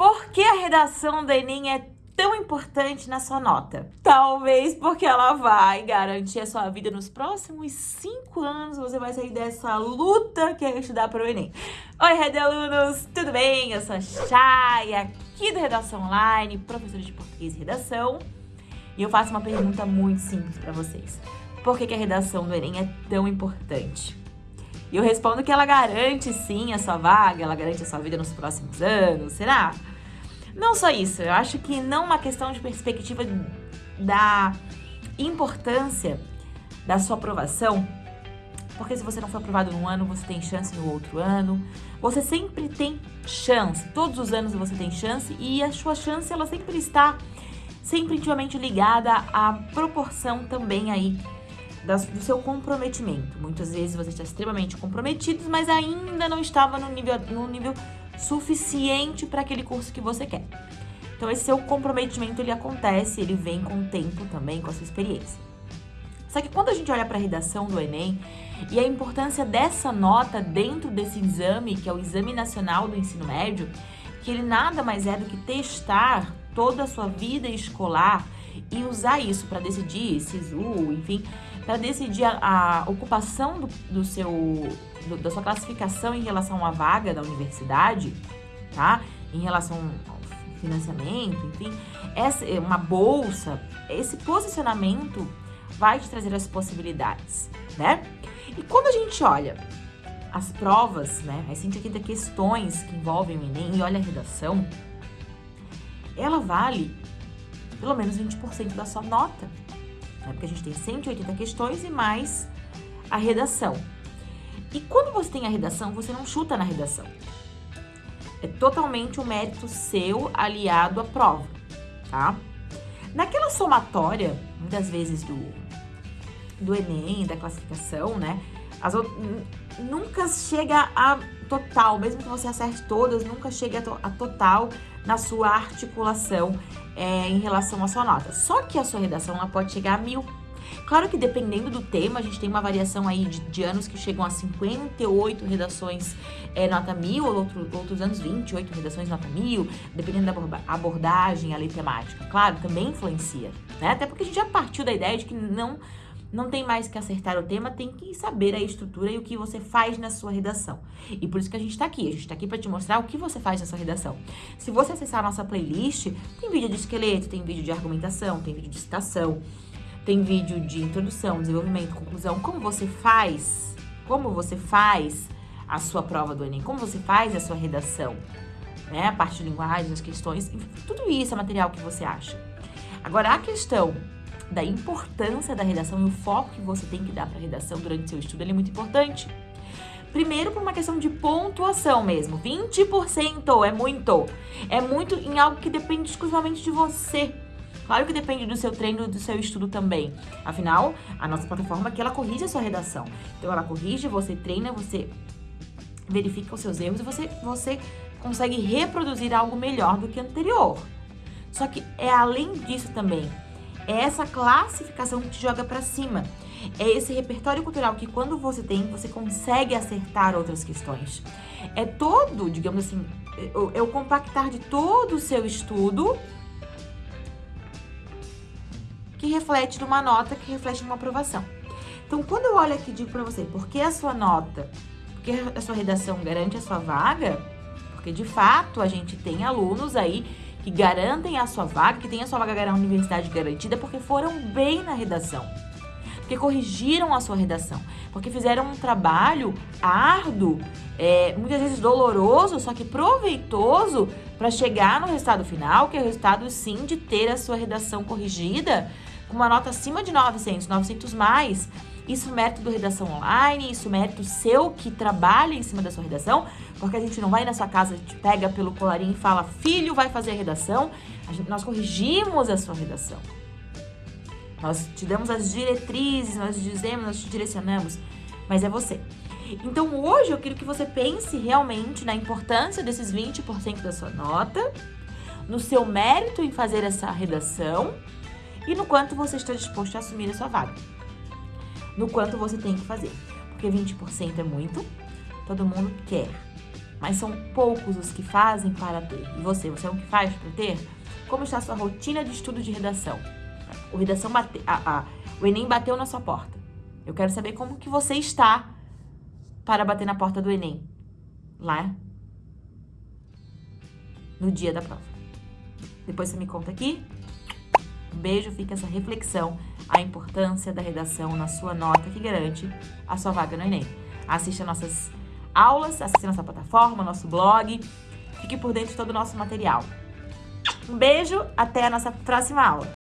Por que a redação do Enem é tão importante na sua nota? Talvez porque ela vai garantir a sua vida nos próximos cinco anos. Você vai sair dessa luta que é estudar para o Enem. Oi, Rede Alunos, tudo bem? Eu sou a Chay, aqui do Redação Online, professora de Português e Redação. E eu faço uma pergunta muito simples para vocês. Por que, que a redação do Enem é tão importante? E eu respondo que ela garante sim a sua vaga, ela garante a sua vida nos próximos anos, será? Não só isso, eu acho que não uma questão de perspectiva da importância da sua aprovação, porque se você não for aprovado num ano, você tem chance no outro ano. Você sempre tem chance, todos os anos você tem chance e a sua chance ela sempre está sempre intimamente ligada à proporção também aí do seu comprometimento. Muitas vezes você está extremamente comprometido, mas ainda não estava no nível, no nível suficiente para aquele curso que você quer. Então esse seu comprometimento ele acontece, ele vem com o tempo também, com a sua experiência. Só que quando a gente olha para a redação do Enem e a importância dessa nota dentro desse exame, que é o Exame Nacional do Ensino Médio, que ele nada mais é do que testar toda a sua vida escolar e usar isso para decidir SISU, enfim, para decidir a, a ocupação do, do seu, do, da sua classificação em relação à vaga da universidade, tá? Em relação ao financiamento, enfim, essa, uma bolsa, esse posicionamento vai te trazer as possibilidades, né? E quando a gente olha as provas, né, as 180 questões que envolvem o Enem e olha a redação, ela vale pelo menos 20% da sua nota. Né? Porque a gente tem 180 questões e mais a redação. E quando você tem a redação, você não chuta na redação. É totalmente um mérito seu aliado à prova, tá? Naquela somatória, muitas vezes do, do Enem, da classificação, né? As, nunca chega a total, mesmo que você acerte todas, nunca chega a, to, a total na sua articulação é, em relação à sua nota. Só que a sua redação ela pode chegar a mil. Claro que dependendo do tema, a gente tem uma variação aí de, de anos que chegam a 58 redações é, nota mil, ou outro, outros anos 28 redações nota mil, dependendo da abordagem, a lei temática. Claro, também influencia, né? Até porque a gente já partiu da ideia de que não não tem mais que acertar o tema, tem que saber a estrutura e o que você faz na sua redação. E por isso que a gente está aqui. A gente está aqui para te mostrar o que você faz na sua redação. Se você acessar a nossa playlist, tem vídeo de esqueleto, tem vídeo de argumentação, tem vídeo de citação, tem vídeo de introdução, desenvolvimento, conclusão. Como você faz, como você faz a sua prova do Enem, como você faz a sua redação, né? A parte de linguagem, as questões, tudo isso é material que você acha. Agora, a questão da importância da redação e o foco que você tem que dar para a redação durante seu estudo, ele é muito importante. Primeiro, por uma questão de pontuação mesmo. 20% é muito. É muito em algo que depende exclusivamente de você. Claro que depende do seu treino, do seu estudo também. Afinal, a nossa plataforma aqui, ela corrige a sua redação. Então, ela corrige, você treina, você verifica os seus erros e você, você consegue reproduzir algo melhor do que anterior. Só que é além disso também é essa classificação que te joga para cima. É esse repertório cultural que quando você tem, você consegue acertar outras questões. É todo, digamos assim, é o compactar de todo o seu estudo que reflete numa nota, que reflete numa aprovação. Então, quando eu olho aqui e digo para você, por que a sua nota, por que a sua redação garante a sua vaga? Porque, de fato, a gente tem alunos aí que garantem a sua vaga, que tem a sua vaga na universidade garantida, porque foram bem na redação. Porque corrigiram a sua redação. Porque fizeram um trabalho árduo, é, muitas vezes doloroso, só que proveitoso para chegar no resultado final, que é o resultado, sim, de ter a sua redação corrigida com uma nota acima de 900, 900 mais. Isso é mérito do Redação Online, isso é mérito seu que trabalha em cima da sua redação, porque a gente não vai na sua casa, pega pelo colarinho e fala, filho, vai fazer a redação. A gente, nós corrigimos a sua redação. Nós te damos as diretrizes, nós dizemos, nós te direcionamos, mas é você. Então hoje eu quero que você pense realmente na importância desses 20% da sua nota, no seu mérito em fazer essa redação e no quanto você está disposto a assumir a sua vaga no quanto você tem que fazer. Porque 20% é muito, todo mundo quer. mas são poucos os que fazem para ter. E você, você é um que faz para ter? Como está a sua rotina de estudo de redação? O redação bate, a, a, o Enem bateu na sua porta. Eu quero saber como que você está para bater na porta do Enem. Lá no dia da prova. Depois você me conta aqui. Um beijo, fica essa reflexão, a importância da redação na sua nota que garante a sua vaga no Enem. Assista nossas aulas, assista nossa plataforma, nosso blog, fique por dentro de todo o nosso material. Um beijo, até a nossa próxima aula.